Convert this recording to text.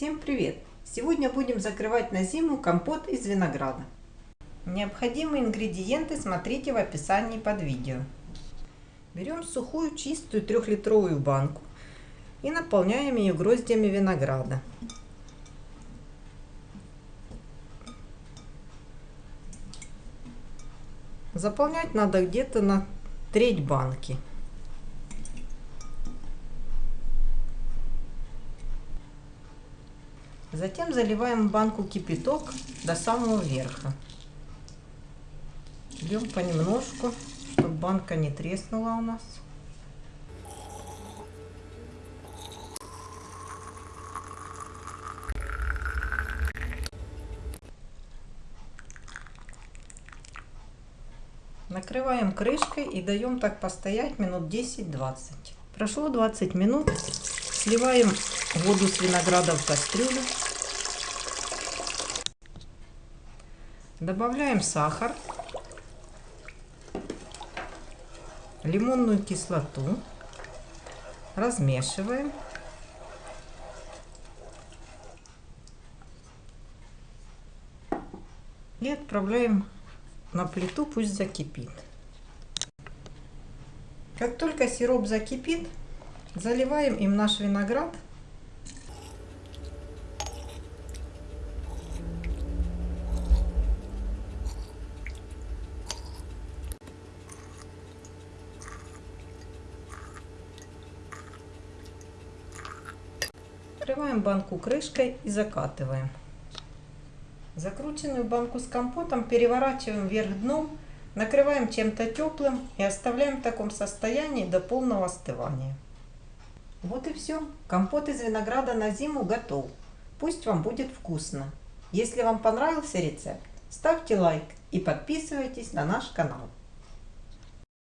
Всем привет! Сегодня будем закрывать на зиму компот из винограда. Необходимые ингредиенты смотрите в описании под видео. Берем сухую чистую трехлитровую банку и наполняем ее гроздьями винограда. Заполнять надо где-то на треть банки. Затем заливаем банку кипяток до самого верха. Льем понемножку, чтобы банка не треснула у нас. Накрываем крышкой и даем так постоять минут 10-20. Прошло 20 минут. Сливаем воду с винограда в кастрюлю. Добавляем сахар, лимонную кислоту, размешиваем. И отправляем на плиту, пусть закипит. Как только сироп закипит, заливаем им наш виноград – Закрываем банку крышкой и закатываем. Закрученную банку с компотом переворачиваем вверх дном, накрываем чем-то теплым и оставляем в таком состоянии до полного остывания. Вот и все. Компот из винограда на зиму готов. Пусть вам будет вкусно. Если вам понравился рецепт, ставьте лайк и подписывайтесь на наш канал.